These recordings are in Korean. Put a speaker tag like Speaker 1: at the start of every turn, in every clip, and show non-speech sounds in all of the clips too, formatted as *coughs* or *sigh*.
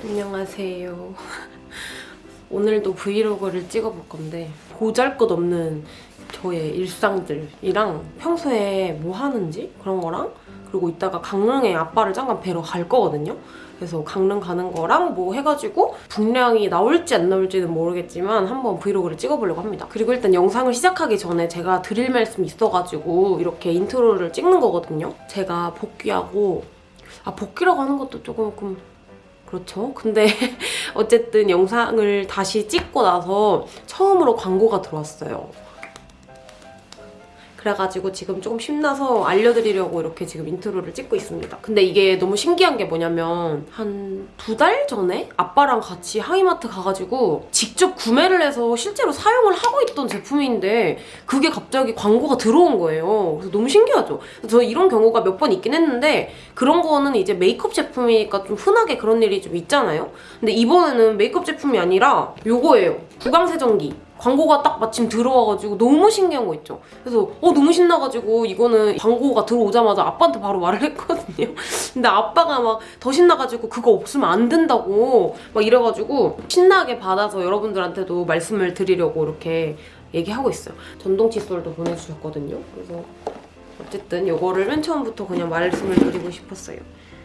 Speaker 1: 안녕하세요. *laughs* 오늘도 브이로그를 찍어볼 건데 보잘것없는 저의 일상들이랑 평소에 뭐 하는지 그런 거랑 그리고 이따가 강릉에 아빠를 잠깐 뵈러 갈 거거든요. 그래서 강릉 가는 거랑 뭐 해가지고 분량이 나올지 안 나올지는 모르겠지만 한번 브이로그를 찍어보려고 합니다. 그리고 일단 영상을 시작하기 전에 제가 드릴 말씀이 있어가지고 이렇게 인트로를 찍는 거거든요. 제가 복귀하고 아 복귀라고 하는 것도 조금 그렇죠. 근데 *laughs* 어쨌든 영상을 다시 찍고 나서 처음으로 광고가 들어왔어요. 그래가지고 지금 조금 신나서 알려드리려고 이렇게 지금 인트로를 찍고 있습니다. 근데 이게 너무 신기한 게 뭐냐면 한 두 달 전에 아빠랑 같이 하이마트 가가지고 직접 구매를 해서 실제로 사용을 하고 있던 제품인데 그게 갑자기 광고가 들어온 거예요. 그래서 너무 신기하죠? 저 이런 경우가 몇 번 있긴 했는데 그런 거는 이제 메이크업 제품이니까 좀 흔하게 그런 일이 좀 있잖아요? 근데 이번에는 메이크업 제품이 아니라 요거예요. 구강세정기. 광고가 딱 마침 들어와가지고 너무 신기한 거 있죠. 그래서 어 너무 신나가지고 이거는 광고가 들어오자마자 아빠한테 바로 말을 했거든요. *laughs* 근데 아빠가 막 더 신나가지고 그거 없으면 안 된다고 막 이래가지고 신나게 받아서 여러분들한테도 말씀을 드리려고 이렇게 얘기하고 있어요. 전동 칫솔도 보내주셨거든요. 그래서 어쨌든 이거를 맨 처음부터 그냥 말씀을 드리고 싶었어요.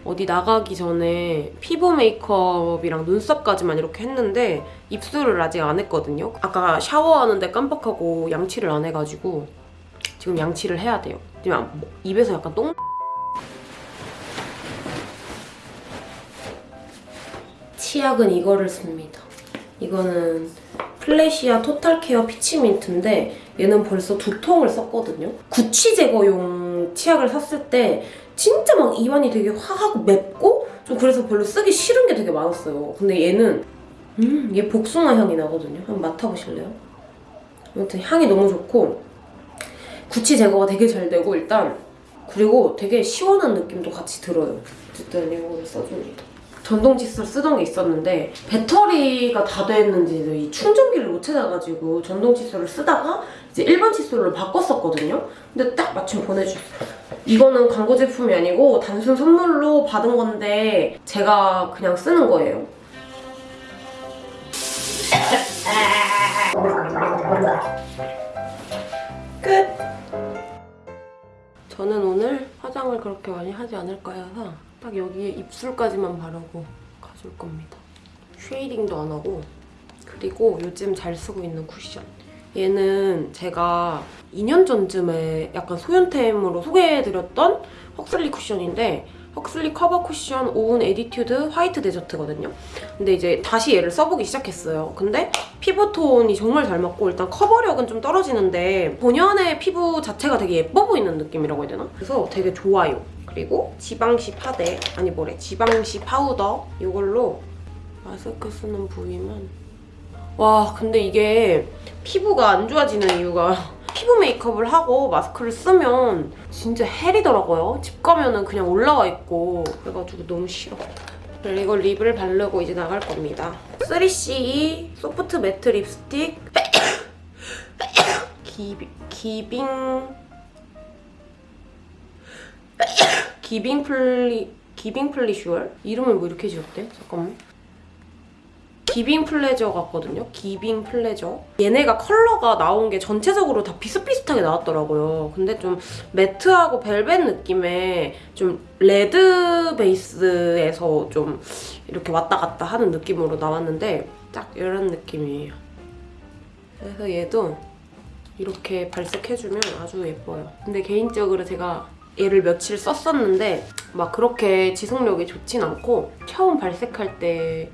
Speaker 1: 어디 나가기 전에 피부 메이크업이랑 눈썹까지만 이렇게 했는데 입술을 아직 안 했거든요. 아까 샤워하는데 깜빡하고 양치를 안 해가지고 지금 양치를 해야 돼요. 지금 뭐 입에서 약간 똥 치약은 이거를 씁니다. 이거는 플래시아 토탈 케어 피치민트인데 얘는 벌써 두 통을 썼거든요. 구취 제거용 치약을 샀을 때 진짜 막 입안이 되게 화하고 맵고 좀 그래서 별로 쓰기 싫은 게 되게 많았어요. 근데 얘는 음, 얘 복숭아 향이 나거든요. 한번 맡아보실래요? 아무튼 향이 너무 좋고 구취 제거가 되게 잘 되고 일단 그리고 되게 시원한 느낌도 같이 들어요. 어쨌든 이거를 써줍니다. 전동 칫솔 쓰던 게 있었는데 배터리가 다 됐는지 이 충전기를 못 찾아가지고 전동 칫솔을 쓰다가 이제 일반 칫솔로 바꿨었거든요. 근데 딱 마침 보내주셨어요. 이거는 광고 제품이 아니고 단순 선물로 받은 건데 제가 그냥 쓰는 거예요. 끝! 저는 오늘 화장을 그렇게 많이 하지 않을 거여서 딱 여기에 입술까지만 바르고 가줄 겁니다. shading도 안 하고 그리고 요즘 잘 쓰고 있는 쿠션. 얘는 제가 2년 전쯤에 약간 소윤템으로 소개해드렸던 헉슬리 쿠션인데 헉슬리 cover cushion own attitude white desert거든요. 근데 이제 다시 얘를 써보기 시작했어요. 근데 피부톤이 정말 잘 맞고 일단 커버력은 좀 떨어지는데 본연의 피부 자체가 되게 예뻐 보이는 느낌이라고 해야 되나? 그래서 되게 좋아요. 그리고 지방시 파데, 아니 뭐래, 지방시 파우더 이걸로 마스크 쓰는 부위만 와 근데 이게 피부가 안 좋아지는 이유가 *laughs* 피부 메이크업을 하고 마스크를 쓰면 진짜 hell이더라고요. 집 가면은 그냥 올라와 있고 그래가지고 너무 싫어. 그리고 lip을 바르고 이제 나갈 겁니다. 3CE soft matte lipstick *coughs* giving *coughs* giving plea giving pleasure? 이름을 뭐 이렇게 지었대? 잠깐만. giving pleasure 같거든요. giving pleasure. 얘네가 컬러가 나온 게 전체적으로 다 비슷비슷하게 나왔더라고요. 근데 좀 매트하고 벨벳 느낌의 좀 레드 베이스에서 좀 이렇게 왔다 갔다 하는 느낌으로 나왔는데 딱 이런 느낌이에요. 그래서 얘도 이렇게 발색해주면 아주 예뻐요. 근데 개인적으로 제가 얘를 며칠 썼었는데 막 그렇게 지속력이 좋진 않고 처음 발색할 때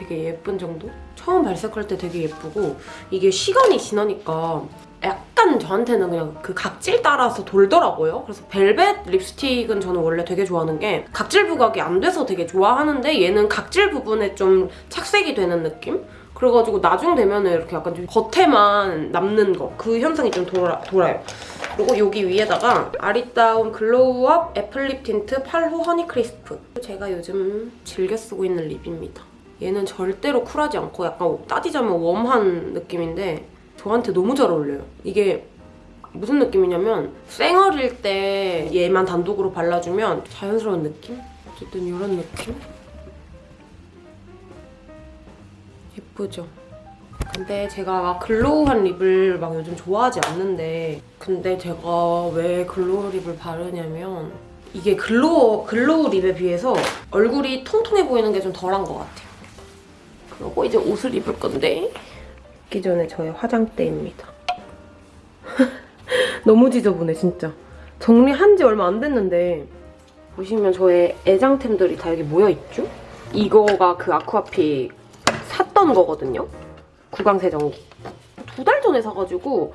Speaker 1: 되게 예쁜 정도? 처음 발색할 때 되게 예쁘고 이게 시간이 지나니까 약간 저한테는 그냥 그 각질 따라서 돌더라고요. 그래서 벨벳 립스틱은 저는 원래 되게 좋아하는 게 각질 부각이 안 돼서 되게 좋아하는데 얘는 각질 부분에 좀 착색이 되는 느낌? 그래가지고 나중 되면 이렇게 약간 좀 겉에만 남는 거 그 현상이 좀 돌아, 돌아요. 그리고 여기 위에다가 아리따움 glow up apple lip tint 8호 honey crisp 제가 요즘 즐겨 쓰고 있는 lip입니다. 얘는 절대로 쿨하지 않고 약간 따지자면 warm한 느낌인데 저한테 너무 잘 어울려요. 이게 무슨 느낌이냐면 쌩얼일 때 얘만 단독으로 발라주면 자연스러운 느낌? 어쨌든 이런 느낌? 예쁘죠? 근데 제가 막 glow한 lip을 막 요즘 좋아하지 않는데 근데 제가 왜 glow lip을 바르냐면 이게 glow, glow lip에 비해서 얼굴이 통통해 보이는 게 좀 덜한 것 같아요. 그리고 이제 옷을 입을 건데 입기 전에 저의 화장대입니다. *laughs* 너무 지저분해 진짜. 정리한 지 얼마 안 됐는데 보시면 저의 애장템들이 다 여기 모여있죠? 이거가 그 아쿠아픽 샀던 거거든요. 구강세정기. 두 달 전에 사가지고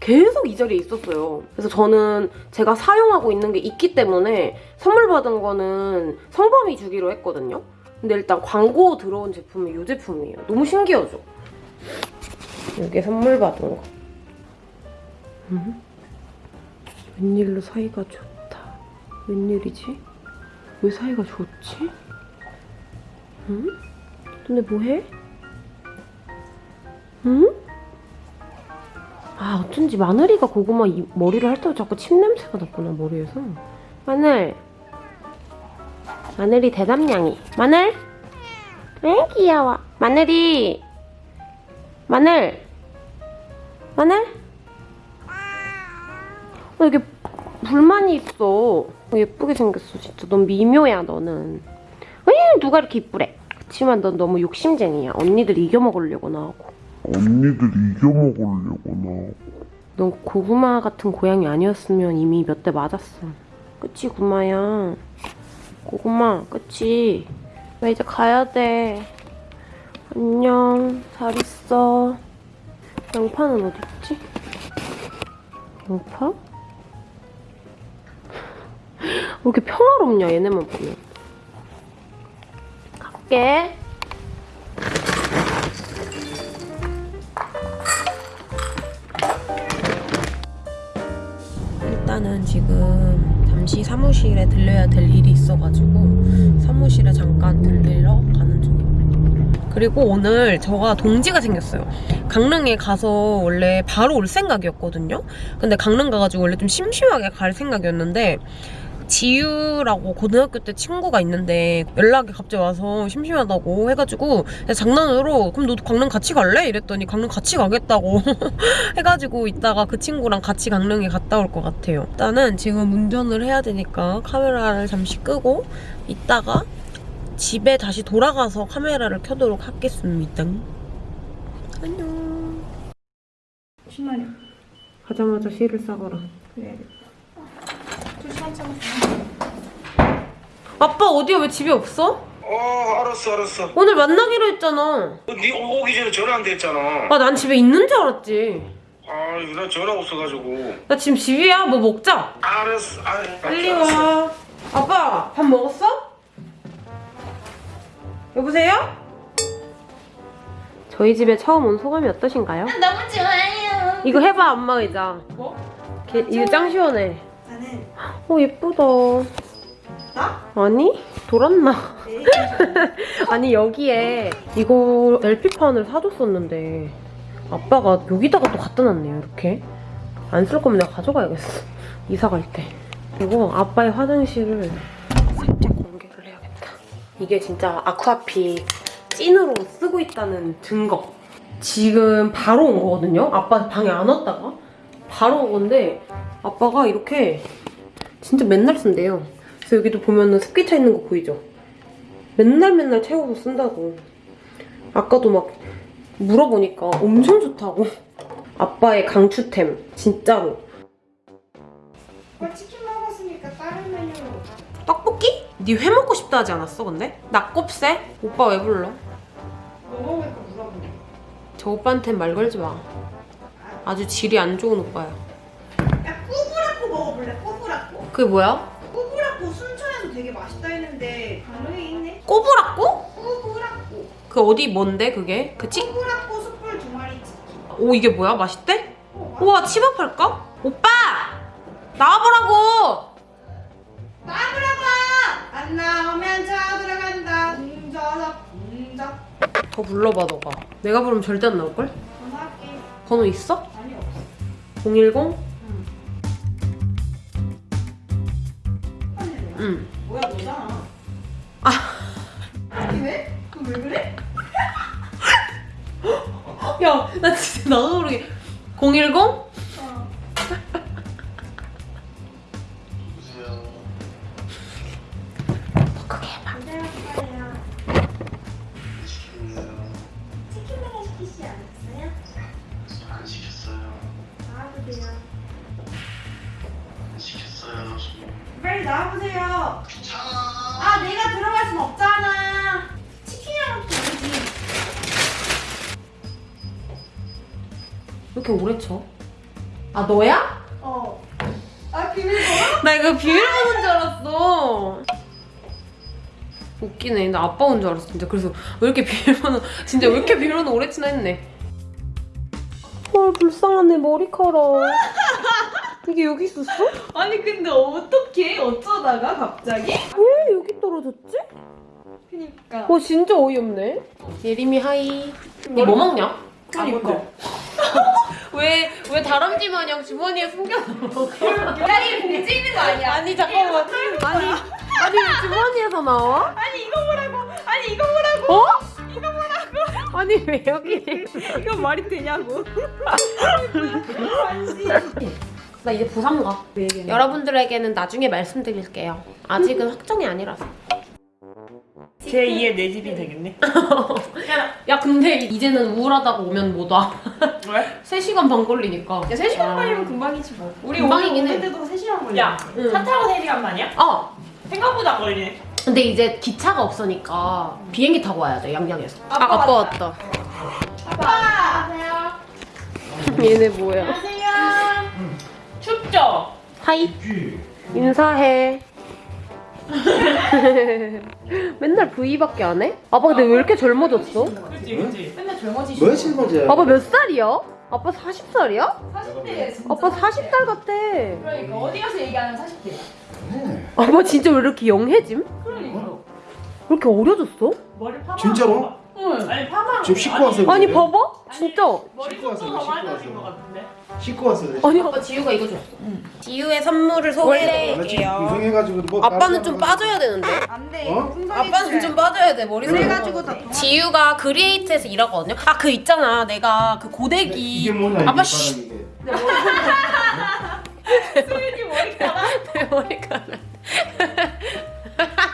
Speaker 1: 계속 이 자리에 있었어요. 그래서 저는 제가 사용하고 있는 게 있기 때문에 선물 받은 거는 성범이 주기로 했거든요. 근데 일단 광고 들어온 제품이 이 제품이에요. 너무 신기하죠? 이게 선물 받은 거. 음? 웬일로 사이가 좋다. 웬일이지? 왜 사이가 좋지? 응? 너네 뭐해? 응? 아 어쩐지 마늘이가 고구마 이- 머리를 할때 자꾸 침 냄새가 났구나 머리에서 마늘 마늘이 대담냥이. 마늘? 왜 귀여워? 마늘이. 마늘. 마늘? 어, 이게 불만이 있어. 어, 예쁘게 생겼어 진짜. 넌 미묘야 너는. 왜 누가 이렇게 이쁘래? 그치만 넌 너무 욕심쟁이야. 언니들 이겨먹으려고 나하고.
Speaker 2: 언니들 이겨먹으려고 나.
Speaker 1: 넌 고구마 같은 고양이 아니었으면 이미 몇 대 맞았어. 그치, 구마야? 고구마, 그치? 나 이제 가야 돼. 안녕, 잘 있어. 양파는 어딨지? 양파? *laughs* 왜 이렇게 평화롭냐, 얘네만 보면. 갈게. 일단은 지금 잠시 사무실에 들려야 될 일이 있어가지고 사무실에 잠깐 들리러 가는 중입니다. 그리고 오늘 저가 동지가 생겼어요. 강릉에 가서 원래 바로 올 생각이었거든요. 근데 강릉 가가지고 원래 좀 심심하게 갈 생각이었는데 지유라고 고등학교 때 친구가 있는데 연락이 갑자기 와서 심심하다고 해가지고 장난으로 그럼 너도 강릉 같이 갈래? 이랬더니 강릉 같이 가겠다고 *laughs* 해가지고 이따가 그 친구랑 같이 강릉에 갔다 올 것 같아요. 일단은 지금 운전을 해야 되니까 카메라를 잠시 끄고 이따가 집에 다시 돌아가서 카메라를 켜도록 하겠습니다. 안녕.
Speaker 3: 10만 원
Speaker 1: 가자마자 실을 싸거라.
Speaker 3: 그래야겠다. 저 시간 참았어.
Speaker 1: 아빠 어디야? 왜 집에 없어?
Speaker 4: 어 알았어 알았어
Speaker 1: 오늘 만나기로 했잖아.
Speaker 4: 네 오기 전에 전화 안 됐잖아
Speaker 1: 아, 난 집에 있는 줄 알았지.
Speaker 4: 아나 전화 없어가지고
Speaker 1: 나 지금 집이야. 뭐 먹자.
Speaker 4: 알았어 아,
Speaker 1: 빨리
Speaker 4: 알았어.
Speaker 1: 와. 아빠, 밥 먹었어? 여보세요? 저희 집에 처음 온 소감이 어떠신가요?
Speaker 3: 너무 좋아요.
Speaker 1: 이거 해봐, 엄마 의자.
Speaker 3: 뭐?
Speaker 1: 게- 이거 짱 시원해.
Speaker 3: 나는
Speaker 1: 어, 예쁘다.
Speaker 3: 나?
Speaker 1: 아니? 돌았나?
Speaker 3: 네. *laughs*
Speaker 1: 아니, 여기에 이거 LP판을 사줬었는데 아빠가 여기다가 또 갖다 놨네요, 이렇게. 안 쓸 거면 내가 가져가야겠어. 이사 갈 때. 그리고 아빠의 화장실을 살짝 공개를 해야겠다. 이게 진짜 아쿠아픽 찐으로 쓰고 있다는 증거. 지금 바로 온 거거든요? 아빠 방에 안 왔다가? 바로 온 건데 아빠가 이렇게 진짜 맨날 쓴대요. 그래서 여기도 보면은 습기 차 있는 거 보이죠? 맨날 맨날 채워서 쓴다고. 아까도 막 물어보니까 엄청 좋다고. 아빠의 강추템, 진짜로.
Speaker 3: 오빠 치킨 먹었으니까 다른 메뉴로.
Speaker 1: 떡볶이? 니회 먹고 싶다 하지 않았어, 근데? 낙곱새? 오빠 왜 불러?
Speaker 3: 뭐 먹을까 물어보네.
Speaker 1: 저 오빠한텐 말 걸지 마. 아주 질이 안 좋은 오빠야.
Speaker 3: 야
Speaker 1: 그게 뭐야?
Speaker 3: 꾸부라꾸 순천에서 되게 맛있다 했는데 강릉에 있네.
Speaker 1: 꼬부라꼬?
Speaker 3: 꾸부라꾸.
Speaker 1: 그 어디 뭔데 그게? 그 치?
Speaker 3: 꾸부라꾸 숯불 두 마리 치킨.
Speaker 1: 오 이게 뭐야? 맛있대?
Speaker 3: 어,
Speaker 1: 우와 치밥할까? 오빠! 나와보라고!
Speaker 3: 나무라봐. 안 나오면 저 들어간다. 웅저적 웅적.
Speaker 1: 더 불러봐 너가. 내가 부르면 절대 안 나올걸?
Speaker 3: 전화할게.
Speaker 1: 번호 있어?
Speaker 3: 아니 없어.
Speaker 1: 010?
Speaker 3: 응. 뭐야 너잖아. 아. 왜? 그왜 그래? *laughs*
Speaker 1: 야, 나 진짜 나도 모르게 010? 아빠 온 줄 알았어, 진짜. 그래서 왜 이렇게 비밀번호, 진짜 왜 이렇게 비밀번호 오래 치나 했네. 헐, 불쌍하네, 머리카락. 이게 여기 있었어?
Speaker 3: 아니 근데 어떻게 어쩌다가 갑자기?
Speaker 1: 왜 여기 떨어졌지?
Speaker 3: 그니까.
Speaker 1: 어, 진짜 어이없네. 예림이 하이. 얘뭐 먹냐?
Speaker 3: 그니까. *laughs*
Speaker 1: 왜, 왜 다람쥐 마냥 주머니에 숨겨서 먹어?
Speaker 3: 야이 봉지 있는 거 아니야?
Speaker 1: 아니, 잠깐만. 아니, 아니, 왜 주머니에서 나와?
Speaker 3: 아니 이거 뭐라고? 아니 이거 뭐라고?
Speaker 1: 어? 이거 뭐라고? 아니, 왜 여기?
Speaker 3: 이거 말이 되냐고?
Speaker 1: 나 이제 부산 가. 여러분들에게는 나중에 말씀드릴게요. 아직은 확정이 아니라서.
Speaker 5: 제2의 내 집이 되겠네. *laughs*
Speaker 1: 야, 근데 이제는 우울하다고 오면 못 와.
Speaker 5: 왜?
Speaker 1: 3시간 반 걸리니까.
Speaker 3: 야 3시간 걸리면 금방이지 뭐. 우리
Speaker 1: 금방이긴 해.
Speaker 3: 오는데도 3시간 걸려.
Speaker 5: 야,
Speaker 1: 응.
Speaker 5: 차 타고 3시간 만이야?
Speaker 1: 어.
Speaker 5: 생각보다 걸리네.
Speaker 1: 근데 이제 기차가 없으니까 비행기 타고 와야 돼, 양양에서.
Speaker 3: 아빠
Speaker 1: 아, 아빠
Speaker 3: 왔다.
Speaker 1: 왔다.
Speaker 3: 아빠.
Speaker 1: 얘네 뭐야?
Speaker 3: 안녕하세요.
Speaker 5: 춥죠?
Speaker 1: 하이. 인사해. *laughs* 맨날 V밖에 안 해? 아빠 근데 왜 이렇게 젊어졌어?
Speaker 5: 그치, 그치.
Speaker 3: 맨날 젊어지시고.
Speaker 1: 아빠 몇 살이야? 아빠 40살이야?
Speaker 3: 40대 진짜.
Speaker 1: 아빠 40살 같아.
Speaker 3: 그러니까 어디 가서 얘기하는 40대야.
Speaker 1: 아빠 진짜 왜 이렇게 영해짐?
Speaker 3: 그러니까.
Speaker 1: 왜 이렇게 어려졌어?
Speaker 5: 머리 파마.
Speaker 6: 진짜로?
Speaker 3: 응.
Speaker 5: 아니, 파마.
Speaker 6: 지금 씻고 와서
Speaker 1: 아니
Speaker 6: 그래.
Speaker 1: 봐봐. 진짜.
Speaker 5: 머리
Speaker 6: 씻고 그래,
Speaker 5: 많아진
Speaker 6: 씻고.
Speaker 5: 같은데.
Speaker 6: 씻고 와서 그래.
Speaker 1: 아니 아빠 지유가 이거 줬어. 지유의 선물을 소개해드릴게요.
Speaker 6: 이성해가지고 뭐
Speaker 1: 아빠는 좀 빠져야 되는데.
Speaker 3: 안 돼.
Speaker 6: 어?
Speaker 1: 아빠는 좀 빠져야 돼 머리
Speaker 3: 그래가지고 다다
Speaker 1: 지유가 그리에이트에서 일하거든요. 아 그 있잖아 내가 그 고데기
Speaker 6: 이게 뭐냐
Speaker 1: 아빠 씨.
Speaker 5: 수윤이 머리카락. *laughs*
Speaker 1: 내 머리카락. *laughs* *laughs*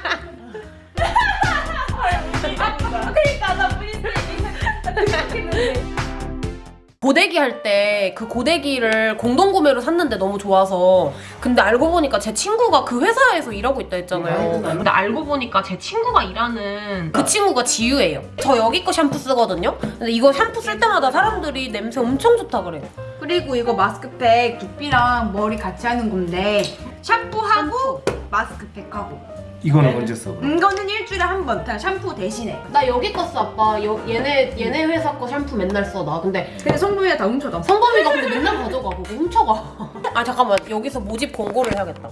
Speaker 1: 고데기 할 때 그 고데기를 공동 구매로 샀는데 너무 좋아서 근데 알고 보니까 제 친구가 그 회사에서 일하고 있다 했잖아요. 근데 알고 보니까 제 친구가 일하는 그 친구가 지유예요. 저 여기 거 샴푸 쓰거든요. 근데 이거 샴푸 쓸 때마다 사람들이 냄새 엄청 좋다 그래요.
Speaker 3: 그리고 이거 마스크팩 두피랑 머리 같이 하는 건데 샴푸하고 마스크팩하고
Speaker 6: 이거는 언제 써?
Speaker 3: 이거는 일주일에 한 번 그냥 샴푸 대신에
Speaker 1: 나 여기 거 써 아빠. 여, 얘네 얘네 회사 거 샴푸 맨날 써 나. 근데
Speaker 3: 근데 성범이가 다 훔쳐다
Speaker 1: 성범이가 근데 맨날 가져가 그거 훔쳐가. *laughs* 아 잠깐만 여기서 모집 공고를 해야겠다.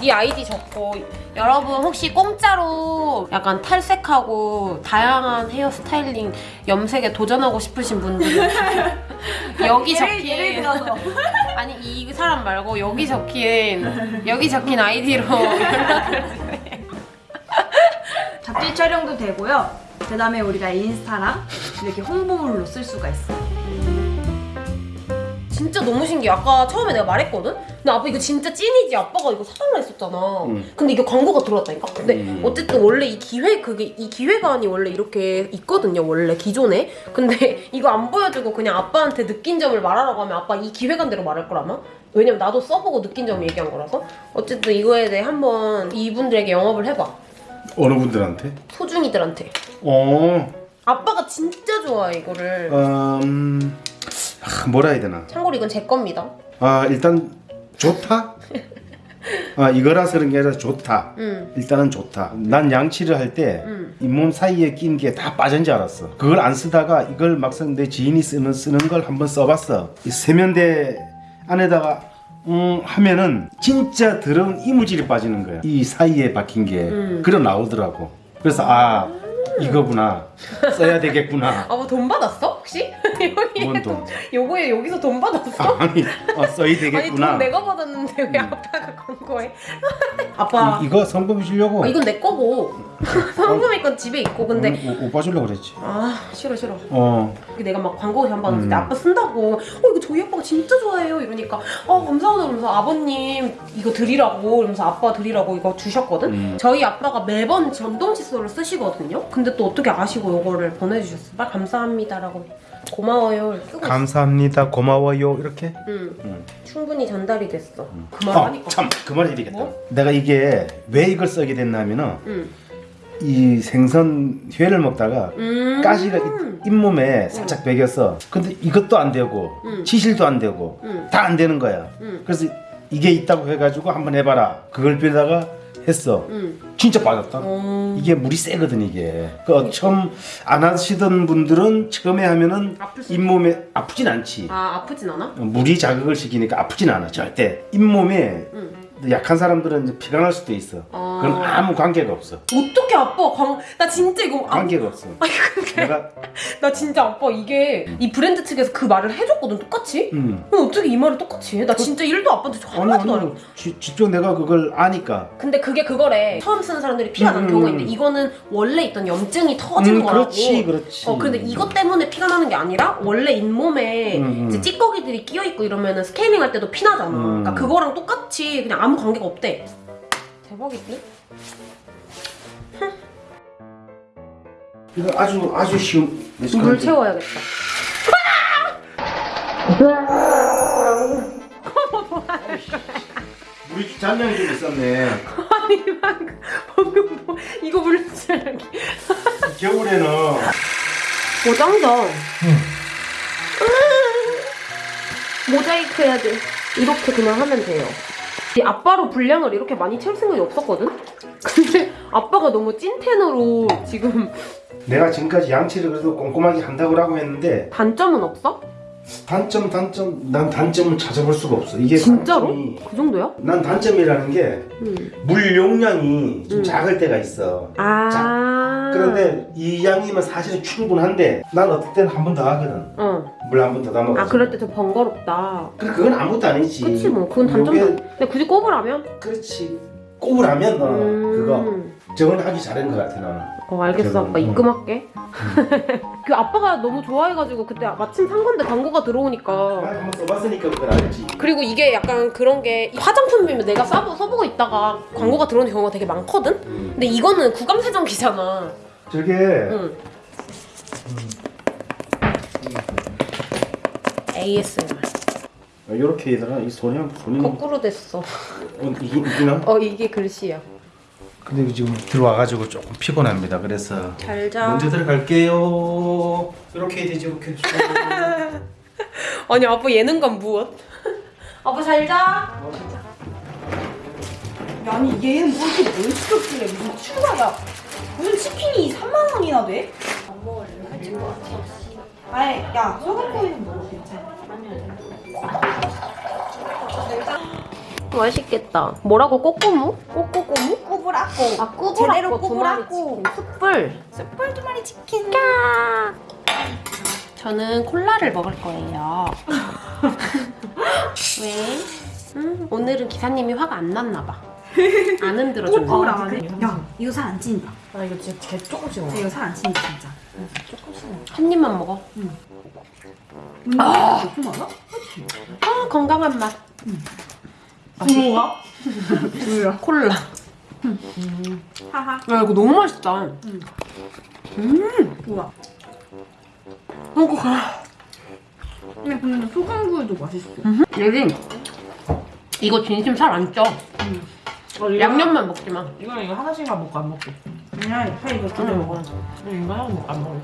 Speaker 1: 네 아이디 적고. 여러분 혹시 공짜로 약간 탈색하고 다양한 헤어 스타일링 염색에 도전하고 싶으신 분들은 *laughs* 여기 적힌
Speaker 3: 예를 *laughs*
Speaker 1: 아니 이 사람 말고 여기 적힌 여기 적힌 아이디로 연락을 *laughs*
Speaker 3: 잡지 촬영도 되고요. 그 다음에 우리가 인스타랑 이렇게 홍보물로 쓸 수가 있어요
Speaker 1: 진짜 너무 신기해. 아까 처음에 내가 말했거든? 근데 아빠 이거 진짜 찐이지. 아빠가 이거 사달라 했었잖아.
Speaker 6: 응.
Speaker 1: 근데 이게 광고가 들어왔다니까? 근데
Speaker 6: 음.
Speaker 1: 어쨌든 원래 이 기획, 그게, 이 기획안이 원래 이렇게 있거든요. 원래 기존에. 근데 *laughs* 이거 안 보여주고 그냥 아빠한테 느낀 점을 말하라고 하면 아빠 이 기획안대로 말할 거라마? 왜냐면 나도 써보고 느낀 점 얘기한 거라서. 어쨌든 이거에 대해 한번 이분들에게 영업을 해봐.
Speaker 6: 어느 분들한테?
Speaker 1: 소중이들한테.
Speaker 6: 어,
Speaker 1: 아빠가 진짜 좋아해, 이거를.
Speaker 6: 음, 아, 뭐라 해야 되나?
Speaker 1: 참고로 이건 제 겁니다.
Speaker 6: 아 일단 좋다. *laughs* 아 이거라서 그런 게 아니라 좋다.
Speaker 1: 음.
Speaker 6: 일단은 좋다. 난 양치를 할때
Speaker 1: 음.
Speaker 6: 잇몸 사이에 낀 게 다 빠진 줄 알았어. 그걸 안 쓰다가 이걸 막상 내 지인이 쓰는 쓰는 걸 한번 써봤어. 이 세면대 안에다가 음 하면은 진짜 더러운 이물질이 빠지는 거야. 이 사이에 박힌 게
Speaker 1: 음.
Speaker 6: 그려 나오더라고. 그래서 아 이거구나 써야 되겠구나. *laughs*
Speaker 1: 아빠 돈 받았어? 혹시? 여기에
Speaker 6: 뭔 돈?
Speaker 1: 요거에 여기서 돈 받았어?
Speaker 6: 아니 어, 써야
Speaker 1: 아니
Speaker 6: 되겠구나.
Speaker 1: 돈 내가 받았는데 왜
Speaker 6: 음.
Speaker 1: 아빠가 광고해? 아빠
Speaker 6: 이, 이거 성범이 주려고.
Speaker 1: 아, 이건 내 거고 성금이 건 집에 있고 근데
Speaker 6: 오, 오빠 주려고 그랬지.
Speaker 1: 아 싫어 싫어
Speaker 6: 어.
Speaker 1: 내가 막 광고 한번 봤을 때
Speaker 6: 음.
Speaker 1: 아빠 쓴다고 어 이거 저희 아빠가 진짜 좋아해요 이러니까 어 감사하다 그러면서 아버님 이거 드리라고 이러면서 아빠 드리라고 이거 주셨거든
Speaker 6: 음.
Speaker 1: 저희 아빠가 매번 전동 칫솔을 쓰시거든요 근데 또 어떻게 아시고 이거를 보내주셨어 말 감사합니다라고 고마워요 쓰고.
Speaker 6: 감사합니다. 고마워요. 이렇게.
Speaker 1: 응
Speaker 6: 음.
Speaker 1: 충분히 전달이 됐어 그말
Speaker 6: 어,
Speaker 1: 하니까
Speaker 6: 참, 그말 해야 되겠다.
Speaker 1: 뭐?
Speaker 6: 내가 이게 왜 이걸 쓰게 됐냐면은
Speaker 1: 응.
Speaker 6: 이 생선 회를 먹다가
Speaker 1: 음.
Speaker 6: 가시가 잇- 잇몸에 살짝 베겼어. 근데 이것도 안 되고
Speaker 1: 음.
Speaker 6: 치실도 안 되고
Speaker 1: 음.
Speaker 6: 다안 되는 거야.
Speaker 1: 음.
Speaker 6: 그래서 이게 있다고 해가지고 한번 해봐라. 그걸 빌다가 했어.
Speaker 1: 응.
Speaker 6: 진짜 빠졌다.
Speaker 1: 어...
Speaker 6: 이게 물이 세거든 이게. 그 처음 안 하시던 분들은 처음에 하면은 잇몸에 아프진 않지.
Speaker 1: 아 아프진 않아?
Speaker 6: 물이 자극을 시키니까 아프진 않아 절대. 잇몸에
Speaker 1: 응.
Speaker 6: 약한 사람들은 이제 피가 날 수도 있어.
Speaker 1: 아.
Speaker 6: 그건 아무 관계가 없어.
Speaker 1: 어떻게 아빠 광... 나 진짜 이거 아,
Speaker 6: 관계가 없어. 내가 *laughs*
Speaker 1: 나 진짜 아빠 이게 이 브랜드 측에서 그 말을 해줬거든 똑같이
Speaker 6: 음.
Speaker 1: 근데 어떻게 이 말을 똑같이 해? 나 진짜 일도 아빠한테 저
Speaker 6: 아니
Speaker 1: 한마디도 안 해.
Speaker 6: 아니 지- 직접 내가 그걸 아니까.
Speaker 1: 근데 그게 그거래. 처음 쓰는 사람들이 피가 나는
Speaker 6: 음.
Speaker 1: 경우가 있는데 이거는 원래 있던 염증이 터진
Speaker 6: 음,
Speaker 1: 거라고.
Speaker 6: 그렇지 그렇지.
Speaker 1: 어 근데 이것 때문에 피가 나는 게 아니라 원래 잇몸에
Speaker 6: 음, 음.
Speaker 1: 이제 찌꺼기들이 끼어 있고 이러면은 스케일링 할 때도 피 나잖아.
Speaker 6: 음.
Speaker 1: 그러니까 그거랑 똑같이 그냥 아무 관계가 없대. 대박이지?
Speaker 6: 이거 아주 아주 쉬운.
Speaker 1: 물 채워야겠다. *laughs*
Speaker 6: 물이 잔량이 좀 있었네.
Speaker 1: 아니 방금 방금 뭐 이거 물 채우기.
Speaker 6: 겨울에는
Speaker 1: 오 짱다. 모자이크 해야 돼. 이렇게 그냥 하면 돼요. 이 아빠로 분량을 이렇게 많이 채울 생각이 없었거든? 근데 아빠가 너무 찐텐으로 지금
Speaker 6: 내가 지금까지 양치를 그래도 꼼꼼하게 한다고 라고 했는데
Speaker 1: 단점은 없어?
Speaker 6: 단점 단점 난 단점을 찾아볼 수가 없어. 이게
Speaker 1: 진짜로?
Speaker 6: 단점이
Speaker 1: 그 정도야?
Speaker 6: 난 단점이라는 게물
Speaker 1: 음.
Speaker 6: 용량이 좀
Speaker 1: 음.
Speaker 6: 작을 때가 있어.
Speaker 1: 아.
Speaker 6: 그런데 이 양이면 사실은 충분한데 난 어떨 때는 한 번 더 하거든.
Speaker 1: 어.
Speaker 6: 물 한 번 더 담아.
Speaker 1: 아 그럴 때 좀 번거롭다.
Speaker 6: 그래 그건 아무것도 아니지.
Speaker 1: 그치 뭐 그건 단점도.
Speaker 6: 요게-
Speaker 1: 근데 굳이 꼽으라면?
Speaker 6: 그렇지. 꼽으라면 어, 그거
Speaker 1: 음.
Speaker 6: 저건 하기 잘한 것 같아 나는.
Speaker 1: 어 알겠어
Speaker 6: 저는,
Speaker 1: 아빠
Speaker 6: 음.
Speaker 1: 입금할게. *laughs* 그 아빠가 너무 좋아해가지고 그때 마침 산 건데 광고가 들어오니까.
Speaker 6: 나 한번 써봤으니까 그걸 알지.
Speaker 1: 그리고 이게 약간 그런 게 화장품이면 내가 써보, 써보고 있다가 광고가 들어오는 경우가 되게 많거든?
Speaker 6: 음.
Speaker 1: 근데 이거는 구강 세정기잖아.
Speaker 6: 저게
Speaker 1: 응. ASMR.
Speaker 6: 이렇게 해다가 이 손이 한 손이 뭐-
Speaker 1: 거꾸로 됐어.
Speaker 6: 어, 이게 이기나?
Speaker 1: 어 이게 글씨야.
Speaker 6: 근데 지금 들어와가지고 조금 피곤합니다. 그래서
Speaker 1: 잘 자.
Speaker 6: 먼저 들어갈게요. 이렇게 해야 되지 이렇게. *laughs*
Speaker 1: 아니 아빠 예능감 무엇? *laughs* 아빠 잘 자.
Speaker 3: 아니 얘는 뭐 이렇게 뭘 시켰길래 무슨 추가야 무슨 치킨이 3만 원이나 돼? 안 먹을래 살찔 것 같아 아이 야 소금구이는 먹어 괜찮아
Speaker 1: 맛있겠다. 뭐라고 꼬꼬무? 꼬꼬꼬무?
Speaker 3: 꾸불았고
Speaker 1: 아 꾸불
Speaker 3: 제대로.
Speaker 1: 치킨. 숯불.
Speaker 3: 숯불 두 마리 치킨
Speaker 1: 저는 콜라를 먹을 거예요. *laughs* 왜? 음, 오늘은 기사님이 화가 안 났나 봐. 안 흔들어줬나?
Speaker 3: 야 이거 살 안 찐다
Speaker 1: 아 이거 진짜 개 조금씩 먹어.
Speaker 3: 이거 살 안 찐다 진짜
Speaker 1: 한 입만 먹어.
Speaker 3: 아 높은 거야?
Speaker 1: 아 건강한 맛.
Speaker 3: 뭐야? 뭐야?
Speaker 1: 콜라.
Speaker 3: 하하
Speaker 1: 야 이거 너무 맛있다.
Speaker 3: 뭐야?
Speaker 1: 이거 가.
Speaker 3: 근데 근데 소금구이도 맛있어
Speaker 1: 여기 이거 진심 살 안 쪄.
Speaker 5: 어, 이거
Speaker 1: 양념만 먹지 마.
Speaker 5: 이거 이거 하나씩만 먹고 안 먹게.
Speaker 3: 그냥 살 이거
Speaker 1: 그냥 먹어.
Speaker 5: 이거 하나 먹고 안 먹을래.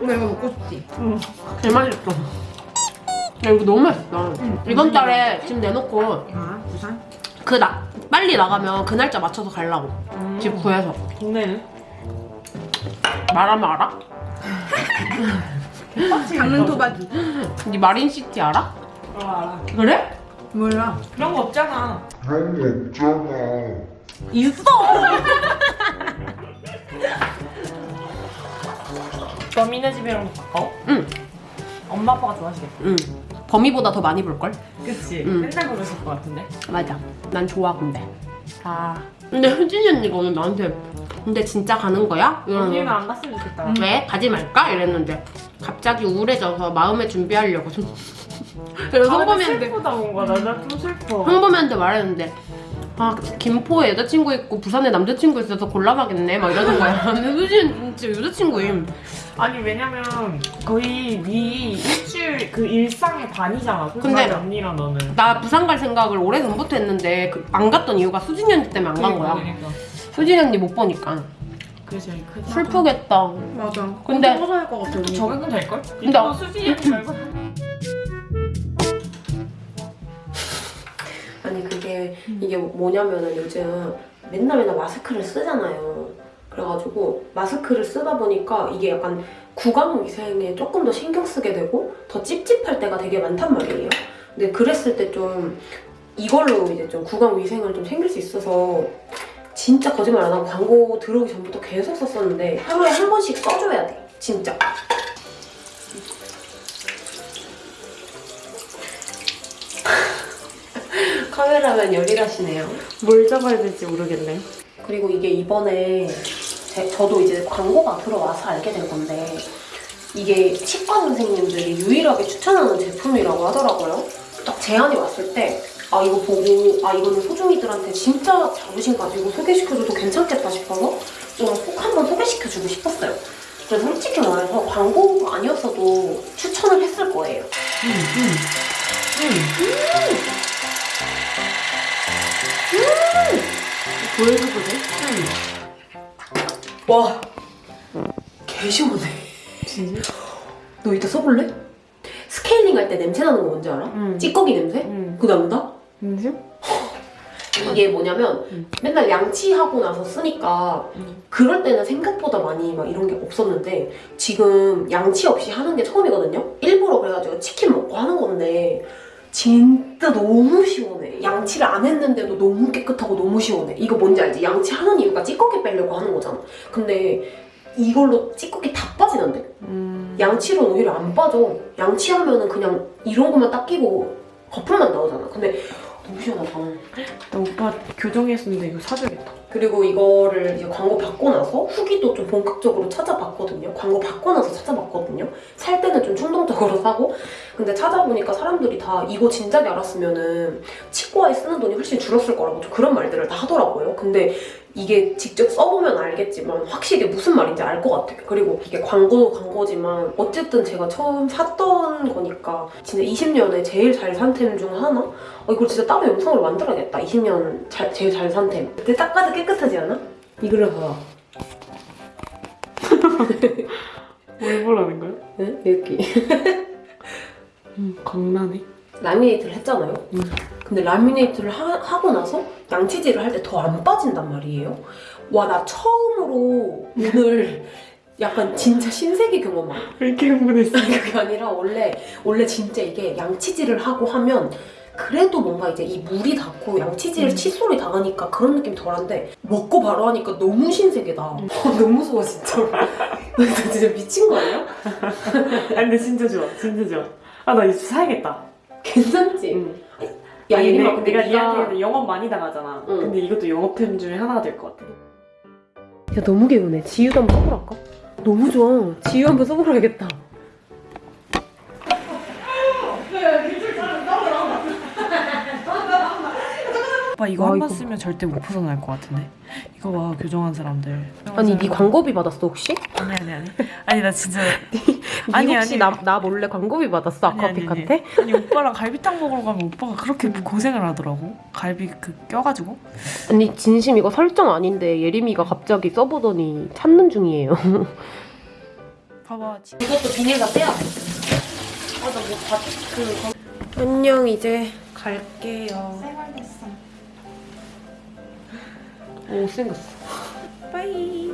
Speaker 3: 근데 이거 먹고 싶지?
Speaker 1: 제일 맛있어. 야 이거 너무 맛있다. 이번 달에 지금 내놓고
Speaker 3: 아 부산?
Speaker 1: 그 나 빨리 나가면 그 날짜 맞춰서 가려고. 집 구해서.
Speaker 5: 동네는?
Speaker 1: 말하면 알아?
Speaker 3: 강릉 토박이
Speaker 1: 네 마린시티 알아?
Speaker 5: 어 알아.
Speaker 1: 그래?
Speaker 3: 몰라
Speaker 5: 그런 거 없잖아.
Speaker 2: 그런 거 없잖아.
Speaker 1: 있어.
Speaker 5: 범인의 집이랑 가까워?
Speaker 1: 응.
Speaker 5: 엄마 아빠가 좋아하시겠다.
Speaker 1: 응. 범위보다 더 많이 볼 걸?
Speaker 5: 그치?
Speaker 1: 응.
Speaker 5: 맨날 그러실 것 같은데.
Speaker 1: 맞아. 난 좋아 근데.
Speaker 5: 아
Speaker 1: 근데 효진이 언니가 오늘 나한테 근데 진짜 가는 거야?
Speaker 5: 언니는 안 갔으면 좋겠다
Speaker 1: 왜? 가지 말까? 이랬는데 갑자기 우울해져서 마음의 준비하려고 좀 그래서 성범이한테
Speaker 5: 슬프다 뭔가. 나좀 슬퍼.
Speaker 1: 성범이한테 말했는데. 아 김포에 여자친구 있고 부산에 남자친구 있어서 곤란하겠네. 막 이러는 거야. *laughs* 근데 효진은 진짜 여자친구임.
Speaker 5: 아니 왜냐면 거의 네 일주일 그 일상의 반이잖아.
Speaker 1: 근데-
Speaker 5: 언니랑 너는.
Speaker 1: 나 부산 갈 생각을 오래 전부터 했는데 그- 안 갔던 이유가 수진이 언니 때문에 안 간 거야.
Speaker 5: 그러니까.
Speaker 1: 수진이 언니 못 보니까.
Speaker 5: 그게 제일 크다.
Speaker 1: 슬프겠다.
Speaker 5: 맞아.
Speaker 1: 근데.
Speaker 5: 적응은 될걸?
Speaker 1: 근데
Speaker 5: 이거
Speaker 1: 어-
Speaker 5: 수진이 말고
Speaker 1: 아니 그게 이게 뭐냐면은 요즘 맨날 맨날 마스크를 쓰잖아요. 그래가지고 마스크를 쓰다 보니까 이게 약간 구강 위생에 조금 더 신경 쓰게 되고 더 찝찝할 때가 되게 많단 말이에요. 근데 그랬을 때 좀 이걸로 이제 좀 구강 위생을 좀 챙길 수 있어서 진짜 거짓말 안 하고 광고 들어오기 전부터 계속 썼었는데 하루에 한 번씩 써줘야 돼. 진짜. 카메라맨 열일하시네요. 뭘 잡아야 될지 모르겠네. 그리고 이게 이번에 제- 저도 이제 광고가 들어와서 알게 된 건데 이게 치과 선생님들이 유일하게 추천하는 제품이라고 하더라고요. 딱 제안이 왔을 때 아 이거 보고 아 이거는 소중이들한테 진짜 자부심 가지고 소개시켜줘도 괜찮겠다 싶어서 좀 꼭 한번 소개시켜주고 싶었어요. 그래서 솔직히 말해서 광고가 아니었어도 추천을 했을 거예요. 보여줘도 돼? 와, 개 시원해.
Speaker 5: 진짜?
Speaker 1: 너 이따 써볼래? 스케일링 할 때 냄새 나는 거 뭔지 알아?
Speaker 5: 응.
Speaker 1: 찌꺼기 냄새?
Speaker 5: 응
Speaker 1: 그거 난다?
Speaker 5: 진짜? *laughs*
Speaker 1: 이게 뭐냐면
Speaker 5: 응.
Speaker 1: 맨날 양치하고 나서 쓰니까
Speaker 5: 응.
Speaker 1: 그럴 때는 생각보다 많이 막 이런 게 없었는데 지금 양치 없이 하는 게 처음이거든요? 일부러 그래가지고 치킨 먹고 하는 건데 진 짜 너무 시원해. 양치를 안 했는데도 너무 깨끗하고 너무 시원해. 이거 뭔지 알지? 양치하는 이유가 찌꺼기 빼려고 하는 거잖아. 근데 이걸로 찌꺼기 다 빠지는데?
Speaker 5: 음...
Speaker 1: 양치로는 오히려 안 빠져. 양치하면 은 그냥 이런 것만 딱 끼고 거품만 나오잖아. 근데 너무 시원하다.
Speaker 5: 나 오빠 교정했었는데 이거 사줘야겠다
Speaker 1: 그리고 이거를 이제 광고 받고 나서 후기도 좀 본격적으로 찾아봤거든요. 광고 받고 나서 찾아봤거든요. 살 때는 좀 충동적으로 사고. 근데 찾아보니까 사람들이 다 이거 진작에 알았으면 은 치과에 쓰는 돈이 훨씬 줄었을 거라고 좀 그런 말들을 다 하더라고요. 근데 이게 직접 써보면 알겠지만 확실히 무슨 말인지 알 것 같아요. 그리고 이게 광고도 광고지만 어쨌든 제가 처음 샀던 거니까 진짜 20년에 제일 잘 산템 중 하나? 어, 이걸 진짜 따로 영상으로 만들어야겠다. 20년 잘- 제일 잘 산 템. 근데 딱 봐도 깨끗하지 않아? 이거를 봐.
Speaker 5: 뭘 보라는 거야?
Speaker 1: 응? 여기.
Speaker 5: 음 광나네
Speaker 1: 라미네이트를 했잖아요.
Speaker 5: 음.
Speaker 1: 근데 라미네이트를 하, 고 나서 양치질을 할 때 더 안 빠진단 말이에요. 와, 나 처음으로 오늘 약간 진짜 신세계 경험한.
Speaker 5: 왜 이렇게 흥분했어?
Speaker 1: 그게 아니라 원래 원래 진짜 이게 양치질을 하고 하면 그래도 뭔가 이제 이 물이 닿고 양치질
Speaker 5: 음.
Speaker 1: 칫솔이 닿으니까 그런 느낌 덜한데 먹고 바로 하니까 너무 신세계다.
Speaker 5: 음. *laughs*
Speaker 1: 너무 무서워 진짜로. *laughs* 나 진짜 미친 거 아니야? *laughs*
Speaker 5: 아니 근데 진짜 좋아 진짜 좋아 아 나 이거 사야겠다
Speaker 1: 괜찮지?
Speaker 5: 응.
Speaker 1: 야 예림아
Speaker 5: 근데 니한테 영업 많이 당하잖아
Speaker 1: 응.
Speaker 5: 근데 이것도 영업템 중에 하나가 될 것 같아
Speaker 1: 야 너무 개운해. 지유도 한번 써보랄까? 너무 좋아. 지유 한번 써보라야겠다.
Speaker 5: 오빠 이거
Speaker 1: 와,
Speaker 5: 한번
Speaker 1: 이거.
Speaker 5: 쓰면 절대 못 벗어날 것 같은데 이거 봐 교정한 사람들
Speaker 1: 아니 네 광고비 받았어 혹시?
Speaker 5: 아니 아니 아니 아니 나 진짜 *laughs*
Speaker 1: 아니
Speaker 5: 아니,
Speaker 1: 혹시
Speaker 5: 아니.
Speaker 1: 나, 나 몰래 광고비 받았어
Speaker 5: 아니, 아니,
Speaker 1: 아쿠아픽한테?
Speaker 5: 아니 오빠랑 갈비탕 먹으러 가면 오빠가 그렇게 고생을 하더라고 갈비 그 껴가지고
Speaker 1: 아니 진심 이거 설정 아닌데 예림이가 갑자기 써보더니 찾는 중이에요. *laughs*
Speaker 5: 봐봐
Speaker 1: 이것도 비닐 다 빼야 돼. 아나뭐 그 안녕 이제 갈게요.
Speaker 3: 생활됐어.
Speaker 1: 못생겼어.
Speaker 5: 빠이.